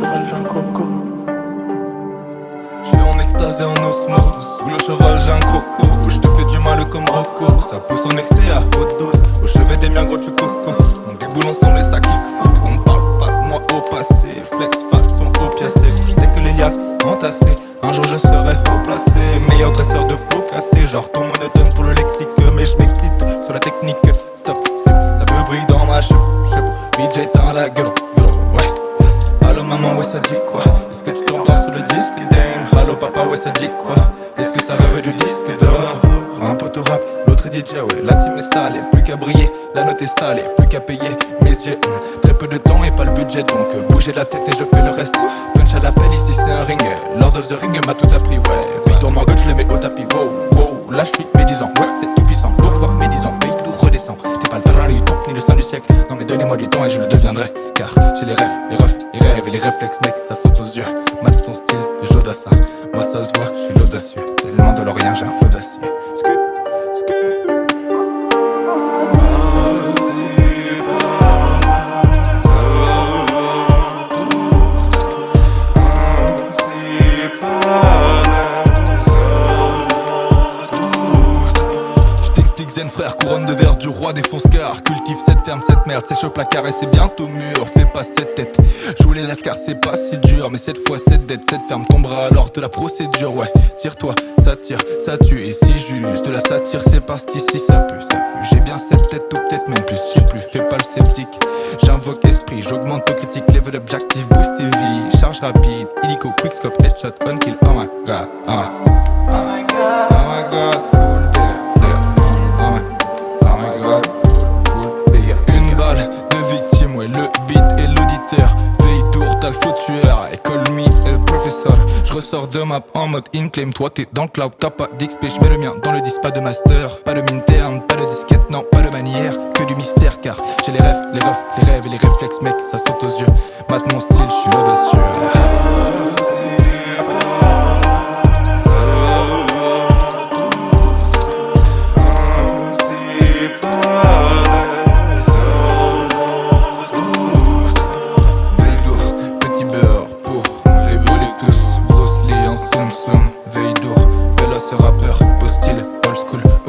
coco. Je suis en extase et en osmose. Sous le cheval j'ai un croco. Je te fais du mal comme Rocco. Ça pousse en excès à haute dose. Au chevet des miens gros tu coco. On déboule ensemble et ça kick On parle pas de moi au passé. Flex façon opiacé J'étais que les liasses entassées. Un jour je serai haut placé Meilleur dresseur de faux cassé Genre ton monotone pour le lexique. Mais je m'excite sur la technique. Stop, stop, ça peut briller dans ma cheveux Vite j'éteins la gueule. Papa ouais ça dit quoi? Est-ce que ça rêve du disque d'or? Un poteau rap, l'autre est DJ ouais. La team est salée, plus qu'à briller. La note est salée, plus qu'à payer. Mes yeux, hmm, très peu de temps et pas le budget. Donc euh, bougez la tête et je fais le reste. Punch à l'appel ici c'est un ring. Lord of the ring m'a tout appris ouais. Victor Margot je les mets au tapis. Wow, wow, là je suis médisant. Ouais c'est tout puissant, lourd voire médisant. Mais lourd redescend. T'es pas le talent du temps ni le sein du siècle. Non mais donnez-moi du temps et je le deviendrai. Car j'ai les rêves, les refs, les rêves et les réflexes mec Ça saute aux yeux, mate ton style de Jodassin frère, couronne de verre du roi des car Cultive cette ferme, cette merde, sèche au placard et c'est bientôt mûr. Fais pas cette tête, joue les lascars c'est pas si dur. Mais cette fois cette dette, cette ferme tombera alors de la procédure. Ouais, tire-toi, ça tire, ça tue. Et si juge de la satire c'est parce qu'ici ça pue, ça pue. J'ai bien cette tête ou peut-être même plus, je plus, fais pas le sceptique. J'invoque esprit, j'augmente ton critique, level up, boost et vie Charge rapide, illico, quickscope, headshot, on kill, oh my god, oh my god, oh my god t'as le faux tueur. Call me le professeur. Je ressors de map en mode in-claim Toi t'es dans le cloud, t'as pas d'XP. Je mets le mien dans le disque, pas de master. Pas de mine pas de disquette, non pas de manière. Que du mystère car j'ai les rêves, les refs, les rêves et les réflexes mec. Ça saute aux yeux, mate mon style, je suis audacieux